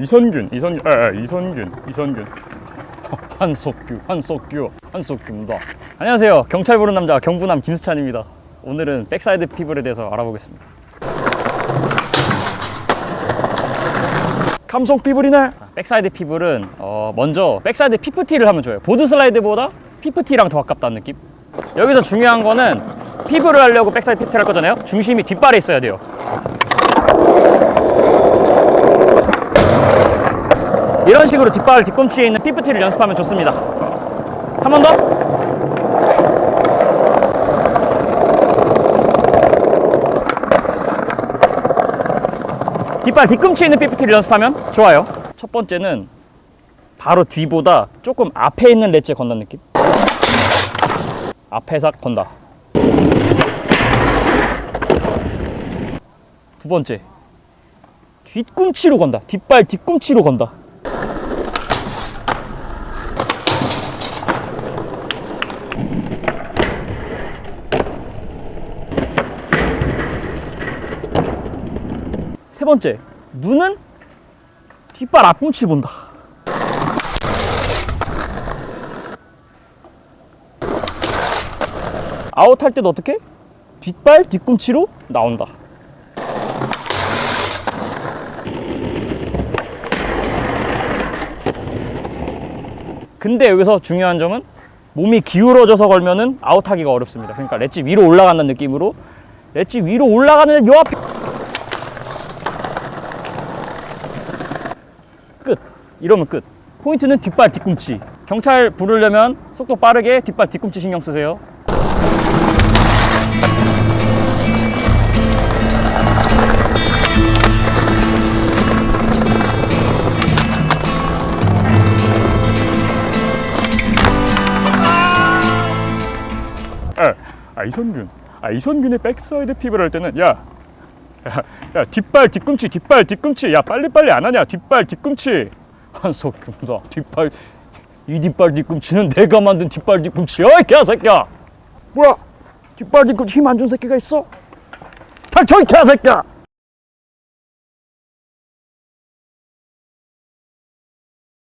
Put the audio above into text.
이선균 이선균 아, 아, 이선균 이선균. 한석규 한석규 한석규입니다. 안녕하세요. 경찰 부른 남자 경부남 김수찬입니다. 오늘은 backside feeble에 대해서 알아보겠습니다. 감속 feeble이네? backside feeble은 어, 먼저 backside fifty를 하면 좋아요. boardslide보다 fifty랑 더 가깝다는 느낌? 여기서 중요한 거는 feeble을 하려고 backside fifty를 할 거잖아요. 중심이 뒷발에 있어야 돼요 이런 식으로 뒷발 뒤꿈치에 있는 피프티를 연습하면 좋습니다. 한 번 더. 뒷발 뒤꿈치에 있는 피프티를 연습하면 좋아요. 첫 번째는 바로 뒤보다 조금 앞에 있는 렛지에 건다는 느낌. 앞에서 건다. 두 번째 뒤꿈치로 건다. 뒷발 뒤꿈치로 건다 세 번째 눈은 뒷발 앞꿈치 본다. 아웃할 때도 어떻게? 뒷발 뒤꿈치로 나온다. 근데 여기서 중요한 점은 몸이 기울어져서 걸면은 아웃하기가 어렵습니다. 그러니까 렛지 위로 올라간다는 느낌으로 렛지 위로 올라가는 요 앞에 끝 이러면 끝. 포인트는 뒷발 뒤꿈치. 경찰 부르려면 속도 빠르게 뒷발 뒤꿈치 신경 쓰세요. 아, 아 이선균. 아 이선균의 backside feeble 할 때는 야 야, 야 뒷발 뒤꿈치 뒷발 뒤꿈치. 야 빨리빨리 안 하냐. 뒷발 뒤꿈치 한석규다 뒷발 이 뒷발 뒤꿈치는 내가 만든 뒷발 뒤꿈치야 이 개새끼야! 뭐야? 뒷발 뒤꿈치 힘 안 준 새끼가 있어? 닥쳐 이 개새끼야